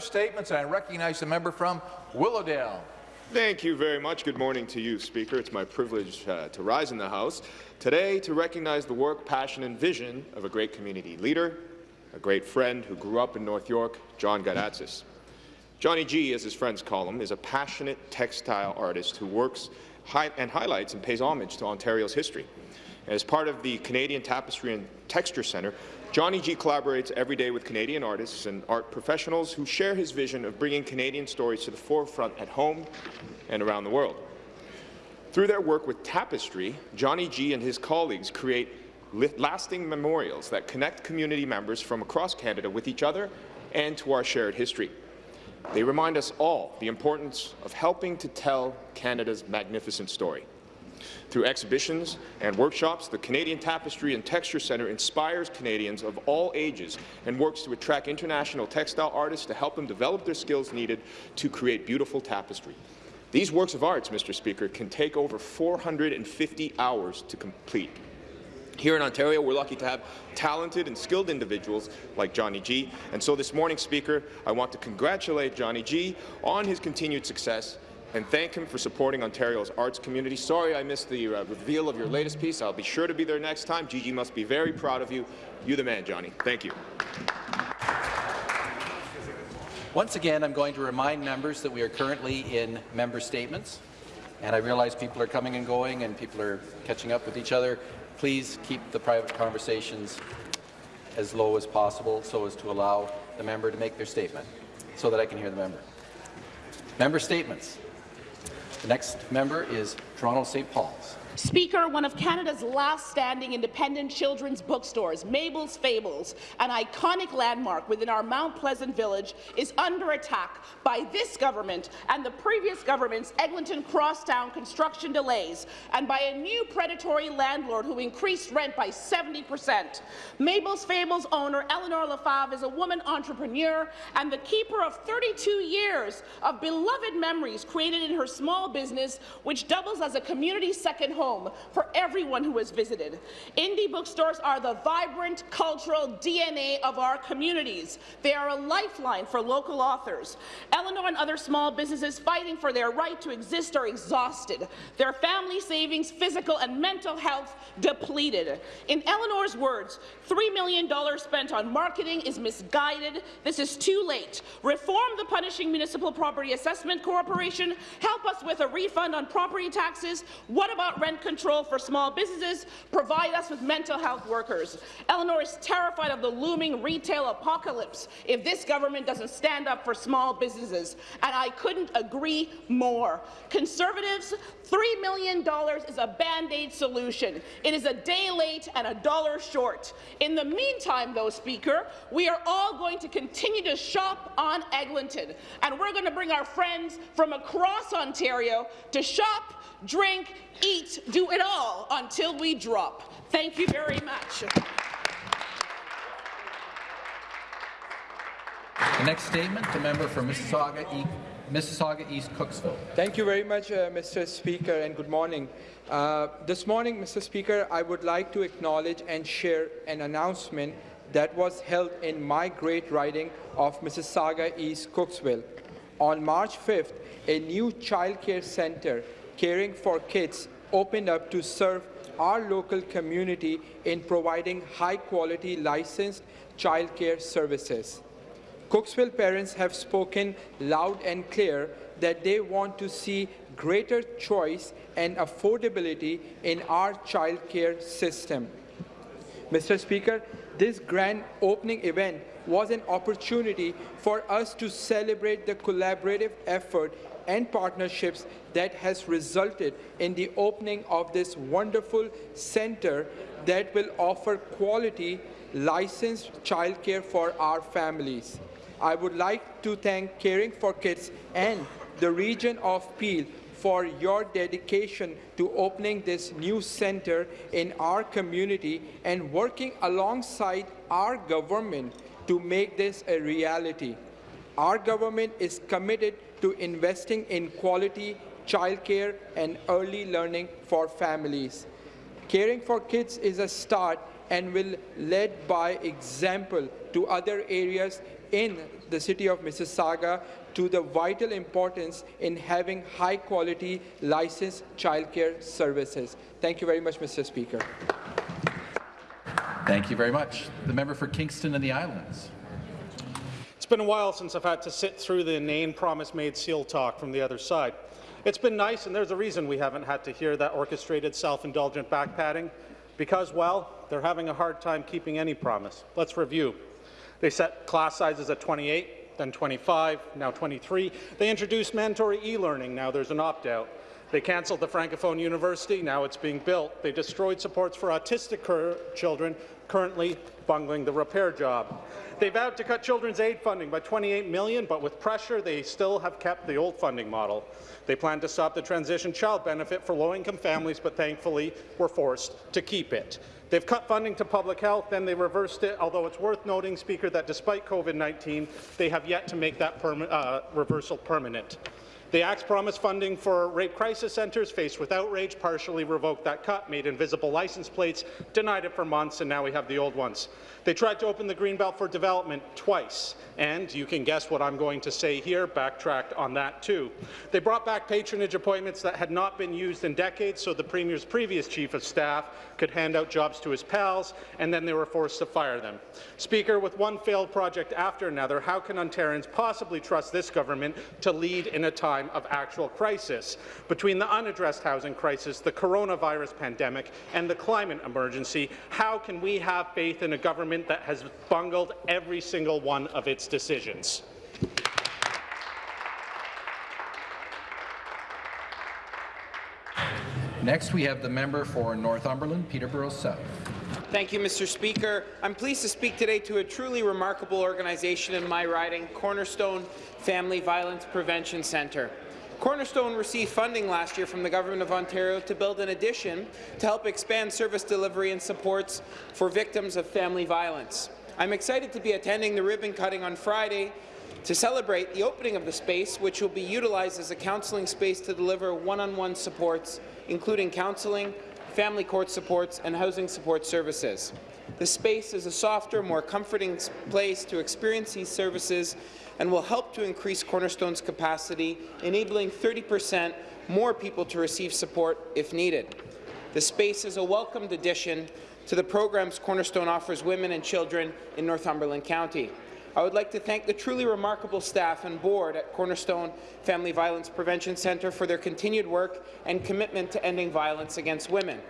statements, and I recognize the member from Willowdale. Thank you very much. Good morning to you, Speaker. It's my privilege uh, to rise in the House today to recognize the work, passion and vision of a great community leader, a great friend who grew up in North York, John Gadatsis. Johnny G, as his friends call him, is a passionate textile artist who works hi and highlights and pays homage to Ontario's history. As part of the Canadian Tapestry and Texture Centre, Johnny G collaborates every day with Canadian artists and art professionals who share his vision of bringing Canadian stories to the forefront at home and around the world. Through their work with Tapestry, Johnny G and his colleagues create lasting memorials that connect community members from across Canada with each other and to our shared history. They remind us all the importance of helping to tell Canada's magnificent story. Through exhibitions and workshops, the Canadian Tapestry and Texture Centre inspires Canadians of all ages and works to attract international textile artists to help them develop their skills needed to create beautiful tapestry. These works of arts, Mr. Speaker, can take over 450 hours to complete. Here in Ontario, we're lucky to have talented and skilled individuals like Johnny G. And so this morning, Speaker, I want to congratulate Johnny G on his continued success and thank him for supporting Ontario's arts community. Sorry I missed the uh, reveal of your latest piece. I'll be sure to be there next time. Gigi must be very proud of you. You the man, Johnny. Thank you. Once again, I'm going to remind members that we are currently in member statements, and I realize people are coming and going and people are catching up with each other. Please keep the private conversations as low as possible so as to allow the member to make their statement so that I can hear the member. Member statements. The next member is Toronto St. Paul's. Speaker, one of Canada's last standing independent children's bookstores, Mabel's Fables, an iconic landmark within our Mount Pleasant village, is under attack by this government and the previous government's Eglinton Crosstown construction delays, and by a new predatory landlord who increased rent by 70 percent. Mabel's Fables owner Eleanor Lefave is a woman entrepreneur and the keeper of 32 years of beloved memories created in her small business, which doubles as a community second home for everyone who has visited. Indie bookstores are the vibrant cultural DNA of our communities. They are a lifeline for local authors. Eleanor and other small businesses fighting for their right to exist are exhausted, their family savings, physical and mental health depleted. In Eleanor's words, $3 million spent on marketing is misguided. This is too late. Reform the Punishing Municipal Property Assessment Corporation. Help us with a refund on property taxes. What about rent control for small businesses, provide us with mental health workers. Eleanor is terrified of the looming retail apocalypse if this government doesn't stand up for small businesses, and I couldn't agree more. Conservatives, $3 million is a Band-Aid solution. It is a day late and a dollar short. In the meantime, though, Speaker, we are all going to continue to shop on Eglinton, and we're going to bring our friends from across Ontario to shop, drink, eat, do it all until we drop. Thank you very much. The next statement, the member for Mississauga, e Mississauga East Cooksville. Thank you very much, uh, Mr. Speaker, and good morning. Uh, this morning, Mr. Speaker, I would like to acknowledge and share an announcement that was held in my great riding of Mississauga East Cooksville. On March 5th, a new child care centre Caring for Kids opened up to serve our local community in providing high-quality licensed childcare services. Cooksville parents have spoken loud and clear that they want to see greater choice and affordability in our childcare system. Mr. Speaker, this grand opening event was an opportunity for us to celebrate the collaborative effort and partnerships that has resulted in the opening of this wonderful center that will offer quality licensed childcare for our families. I would like to thank Caring for Kids and the region of Peel for your dedication to opening this new center in our community and working alongside our government to make this a reality. Our government is committed to investing in quality childcare and early learning for families. Caring for kids is a start and will lead by example to other areas in the city of Mississauga to the vital importance in having high-quality licensed childcare services. Thank you very much, Mr. Speaker. Thank you very much. The member for Kingston and the Islands. It's been a while since I've had to sit through the inane promise-made seal talk from the other side. It's been nice, and there's a reason we haven't had to hear that orchestrated self-indulgent backpatting, because, well, they're having a hard time keeping any promise. Let's review. They set class sizes at 28, then 25, now 23. They introduced mandatory e-learning, now there's an opt-out. They cancelled the Francophone University, now it's being built. They destroyed supports for autistic children, currently bungling the repair job. They vowed to cut children's aid funding by 28 million, but with pressure, they still have kept the old funding model. They plan to stop the transition child benefit for low-income families, but thankfully were forced to keep it. They've cut funding to public health, then they reversed it, although it's worth noting, Speaker, that despite COVID-19, they have yet to make that uh, reversal permanent. The Act's promised funding for rape crisis centres faced with outrage, partially revoked that cut, made invisible license plates, denied it for months, and now we have the old ones. They tried to open the Greenbelt for development twice, and you can guess what I'm going to say here, backtracked on that too. They brought back patronage appointments that had not been used in decades so the Premier's previous Chief of Staff could hand out jobs to his pals, and then they were forced to fire them. Speaker, with one failed project after another, how can Ontarians possibly trust this government to lead in a time time of actual crisis. Between the unaddressed housing crisis, the coronavirus pandemic, and the climate emergency, how can we have faith in a government that has bungled every single one of its decisions? Next, we have the member for Northumberland, Peterborough South. Thank you, Mr. Speaker. I'm pleased to speak today to a truly remarkable organization in my riding, Cornerstone Family Violence Prevention Centre. Cornerstone received funding last year from the Government of Ontario to build an addition to help expand service delivery and supports for victims of family violence. I'm excited to be attending the ribbon cutting on Friday to celebrate the opening of the space, which will be utilized as a counselling space to deliver one-on-one -on -one supports, including counselling, family court supports, and housing support services. The space is a softer, more comforting place to experience these services and will help to increase Cornerstone's capacity, enabling 30 percent more people to receive support if needed. The space is a welcomed addition to the programs Cornerstone offers women and children in Northumberland County. I would like to thank the truly remarkable staff and board at Cornerstone Family Violence Prevention Centre for their continued work and commitment to ending violence against women.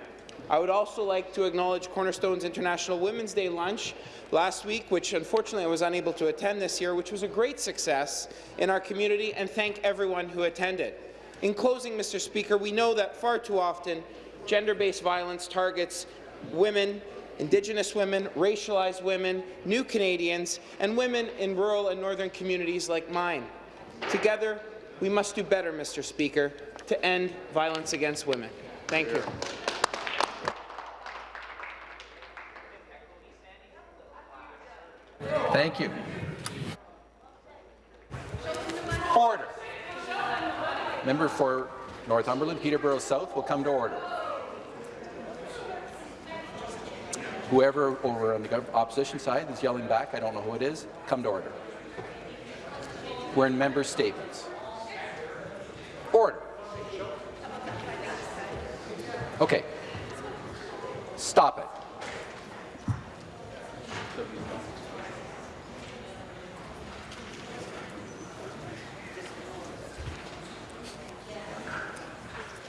I would also like to acknowledge Cornerstone's International Women's Day lunch last week, which unfortunately I was unable to attend this year, which was a great success in our community, and thank everyone who attended. In closing, Mr. Speaker, we know that far too often gender-based violence targets women, Indigenous women, racialized women, new Canadians, and women in rural and northern communities like mine. Together, we must do better, Mr. Speaker, to end violence against women. Thank you. Thank you. Order. Member for Northumberland, Peterborough South will come to order. Whoever over on the opposition side is yelling back, I don't know who it is, come to order. We're in member statements. Order. Okay. Stop it.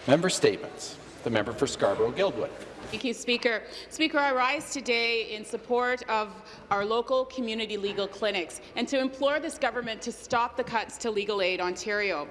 Member statements. The member for Scarborough-Guildwood. Thank you, Speaker. Speaker, I rise today in support of our local community legal clinics and to implore this government to stop the cuts to Legal Aid Ontario.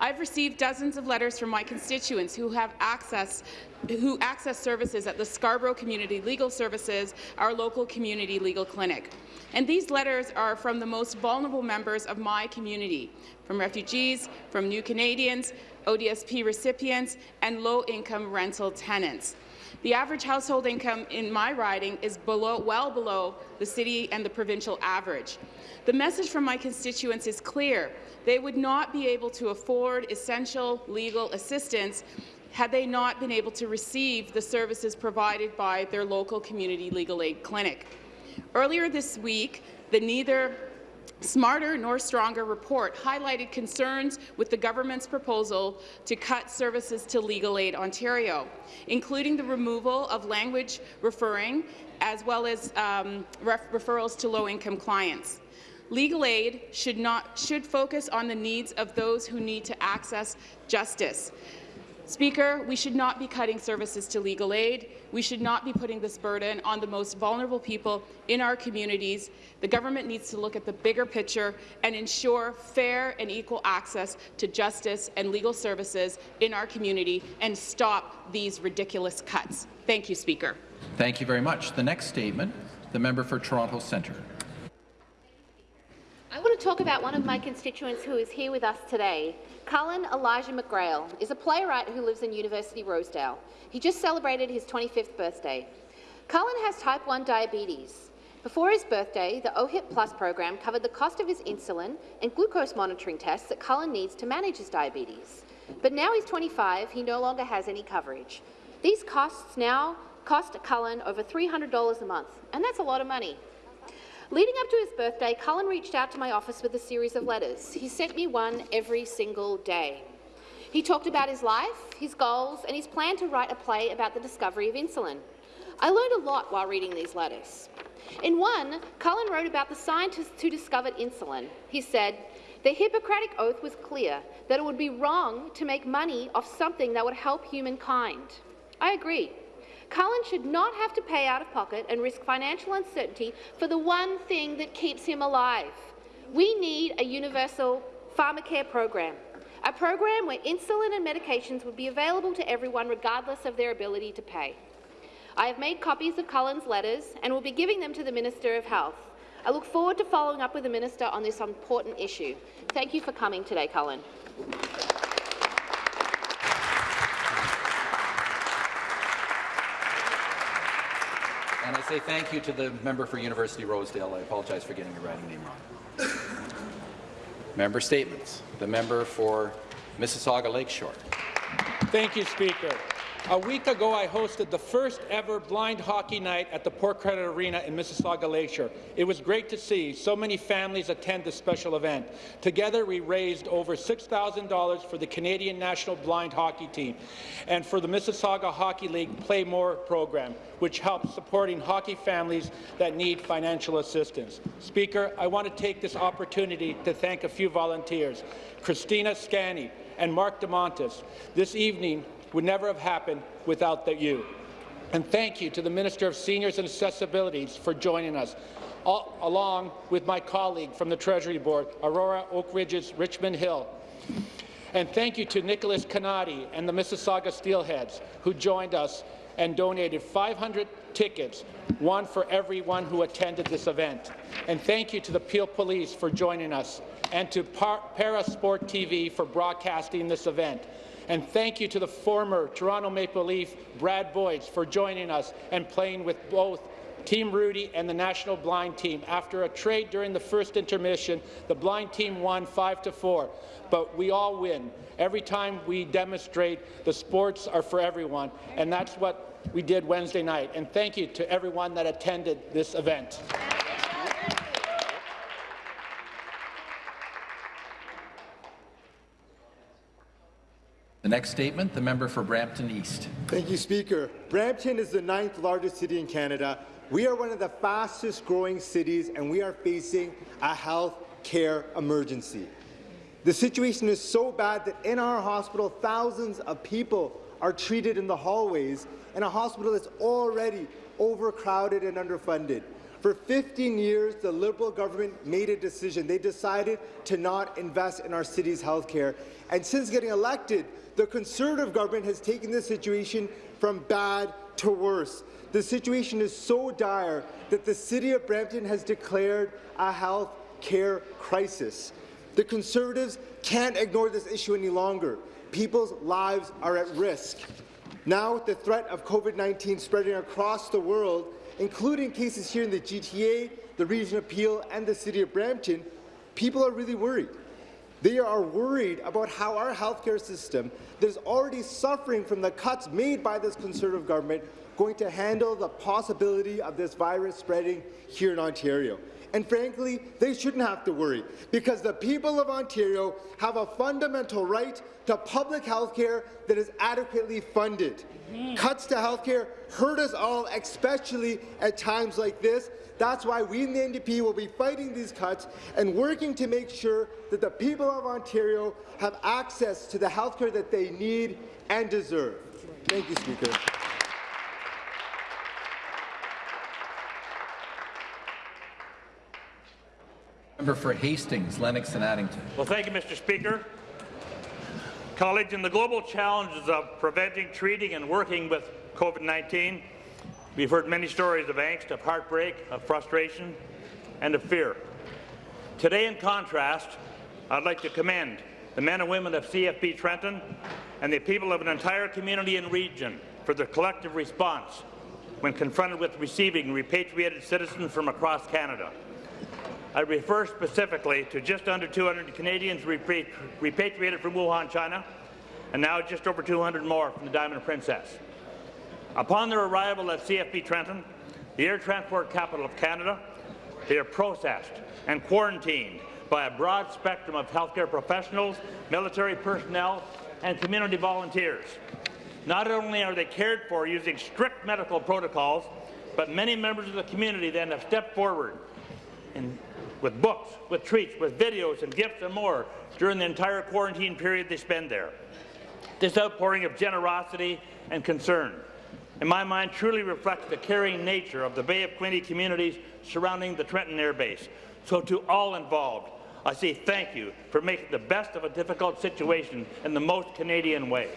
I've received dozens of letters from my constituents who have access who access services at the Scarborough Community Legal Services, our local community legal clinic. And these letters are from the most vulnerable members of my community, from refugees, from new Canadians, ODSP recipients, and low-income rental tenants. The average household income in my riding is below, well below the city and the provincial average. The message from my constituents is clear. They would not be able to afford essential legal assistance had they not been able to receive the services provided by their local community legal aid clinic. Earlier this week, The neither Smarter nor Stronger report highlighted concerns with the government's proposal to cut services to Legal Aid Ontario, including the removal of language referring as well as um, ref referrals to low-income clients. Legal aid should, not, should focus on the needs of those who need to access justice. Speaker, we should not be cutting services to legal aid. We should not be putting this burden on the most vulnerable people in our communities. The government needs to look at the bigger picture and ensure fair and equal access to justice and legal services in our community and stop these ridiculous cuts. Thank you, Speaker. Thank you very much. The next statement, the member for Toronto Centre. I want to talk about one of my constituents who is here with us today. Cullen Elijah McGrail is a playwright who lives in University Rosedale. He just celebrated his 25th birthday. Cullen has type 1 diabetes. Before his birthday, the OHIP Plus program covered the cost of his insulin and glucose monitoring tests that Cullen needs to manage his diabetes. But now he's 25, he no longer has any coverage. These costs now cost Cullen over $300 a month, and that's a lot of money. Leading up to his birthday, Cullen reached out to my office with a series of letters. He sent me one every single day. He talked about his life, his goals, and his plan to write a play about the discovery of insulin. I learned a lot while reading these letters. In one, Cullen wrote about the scientists who discovered insulin. He said, the Hippocratic Oath was clear that it would be wrong to make money off something that would help humankind. I agree. Cullen should not have to pay out of pocket and risk financial uncertainty for the one thing that keeps him alive. We need a universal pharmacare program, a program where insulin and medications would be available to everyone regardless of their ability to pay. I have made copies of Cullen's letters and will be giving them to the Minister of Health. I look forward to following up with the Minister on this important issue. Thank you for coming today, Cullen. And I say thank you to the member for University Rosedale. I apologize for getting your writing name wrong. member statements. The member for Mississauga Lakeshore. Thank you, Speaker. A week ago, I hosted the first ever blind hockey night at the Port Credit Arena in Mississauga Lakeshore. It was great to see so many families attend this special event. Together, we raised over $6,000 for the Canadian National Blind Hockey Team and for the Mississauga Hockey League Play More program, which helps supporting hockey families that need financial assistance. Speaker, I want to take this opportunity to thank a few volunteers, Christina Scanny and Mark DeMontis. This evening, would never have happened without the, you. And thank you to the Minister of Seniors and Accessibilities for joining us, all, along with my colleague from the Treasury Board, Aurora Oak Ridges Richmond Hill. And thank you to Nicholas Canati and the Mississauga Steelheads, who joined us and donated 500 tickets, one for everyone who attended this event. And thank you to the Peel Police for joining us, and to Par Parasport TV for broadcasting this event. And thank you to the former Toronto Maple Leaf, Brad Boyes, for joining us and playing with both Team Rudy and the national blind team. After a trade during the first intermission, the blind team won 5 to 4. But we all win. Every time we demonstrate the sports are for everyone, and that's what we did Wednesday night. And thank you to everyone that attended this event. The next statement, the member for Brampton East. Thank you, Speaker. Brampton is the ninth largest city in Canada. We are one of the fastest growing cities, and we are facing a health care emergency. The situation is so bad that in our hospital, thousands of people are treated in the hallways in a hospital that's already overcrowded and underfunded. For 15 years, the Liberal government made a decision. They decided to not invest in our city's health care. And since getting elected, the Conservative government has taken this situation from bad to worse. The situation is so dire that the City of Brampton has declared a health care crisis. The Conservatives can't ignore this issue any longer. People's lives are at risk. Now, with the threat of COVID-19 spreading across the world, including cases here in the GTA, the Region of Peel, and the City of Brampton, people are really worried. They are worried about how our healthcare system that is already suffering from the cuts made by this Conservative government going to handle the possibility of this virus spreading here in Ontario. And frankly, they shouldn't have to worry because the people of Ontario have a fundamental right to public health care that is adequately funded. Mm-hmm. Cuts to health care hurt us all, especially at times like this. That's why we in the NDP will be fighting these cuts and working to make sure that the people of Ontario have access to the health care that they need and deserve. Thank you, Speaker. Member for Hastings, Lennox and Addington. Well, thank you, Mr. Speaker. Colleagues, in the global challenges of preventing, treating and working with COVID-19, we've heard many stories of angst, of heartbreak, of frustration and of fear. Today, in contrast, I'd like to commend the men and women of CFB Trenton and the people of an entire community and region for their collective response when confronted with receiving repatriated citizens from across Canada. I refer specifically to just under 200 Canadians repatri repatriated from Wuhan, China, and now just over 200 more from the Diamond Princess. Upon their arrival at CFB Trenton, the air transport capital of Canada, they are processed and quarantined by a broad spectrum of healthcare professionals, military personnel, and community volunteers. Not only are they cared for using strict medical protocols, but many members of the community then have stepped forward with books, with treats, with videos and gifts and more during the entire quarantine period they spend there. This outpouring of generosity and concern, in my mind, truly reflects the caring nature of the Bay of Quinte communities surrounding the Trenton Air Base. So to all involved, I say thank you for making the best of a difficult situation in the most Canadian way.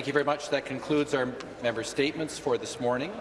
Thank you very much. That concludes our member statements for this morning.